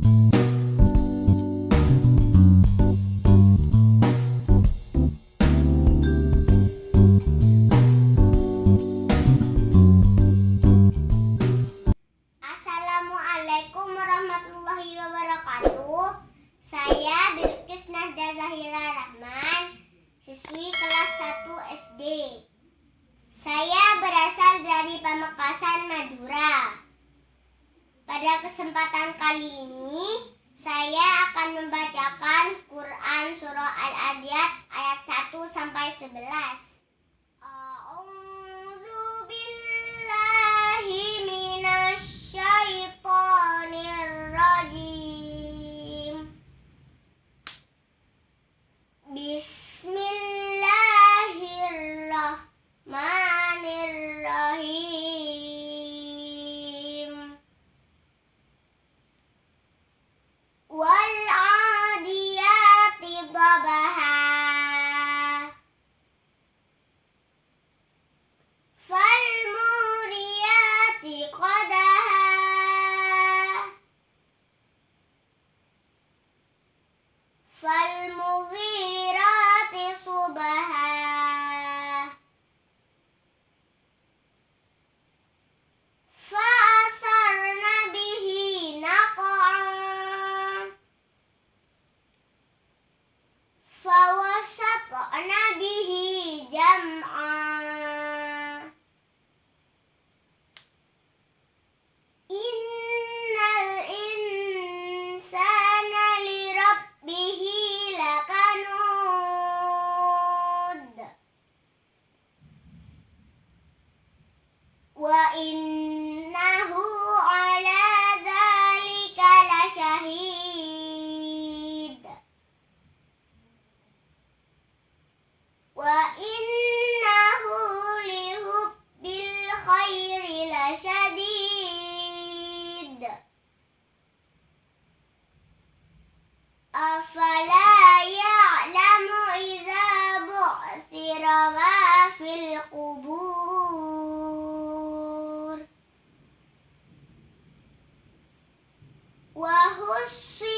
Assalamualaikum warahmatullahi wabarakatuh. Saya Bilkis Nahda Zahira Rahman, siswi kelas 1 SD. Saya berasal dari Pamekasan, Madura. Kesempatan kali ini, saya akan membacakan Quran Surah Al-Adiyat ayat 1 sampai 11. see.